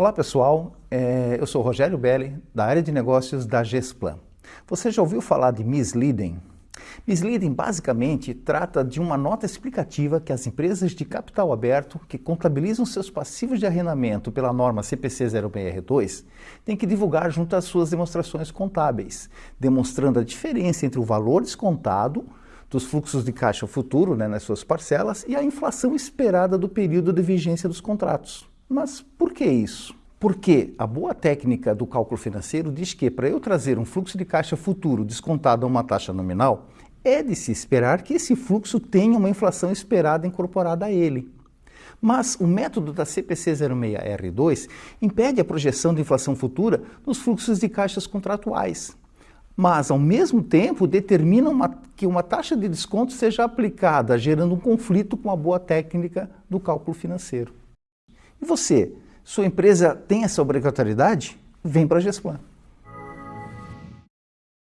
Olá pessoal, é, eu sou Rogério Belli, da área de negócios da Gesplan. Você já ouviu falar de misleading? Misleading basicamente trata de uma nota explicativa que as empresas de capital aberto que contabilizam seus passivos de arrendamento pela norma CPC 06R2 têm que divulgar junto às suas demonstrações contábeis, demonstrando a diferença entre o valor descontado dos fluxos de caixa futuro né, nas suas parcelas e a inflação esperada do período de vigência dos contratos. Mas por que isso? Porque a boa técnica do cálculo financeiro diz que para eu trazer um fluxo de caixa futuro descontado a uma taxa nominal, é de se esperar que esse fluxo tenha uma inflação esperada incorporada a ele. Mas o método da CPC 06R2 impede a projeção de inflação futura nos fluxos de caixas contratuais. Mas, ao mesmo tempo, determina uma, que uma taxa de desconto seja aplicada, gerando um conflito com a boa técnica do cálculo financeiro. E você? Sua empresa tem essa obrigatoriedade? Vem para a Gesplan.